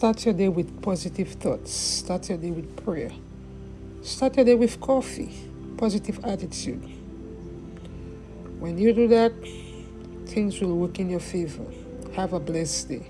Start your day with positive thoughts. Start your day with prayer. Start your day with coffee. Positive attitude. When you do that, things will work in your favor. Have a blessed day.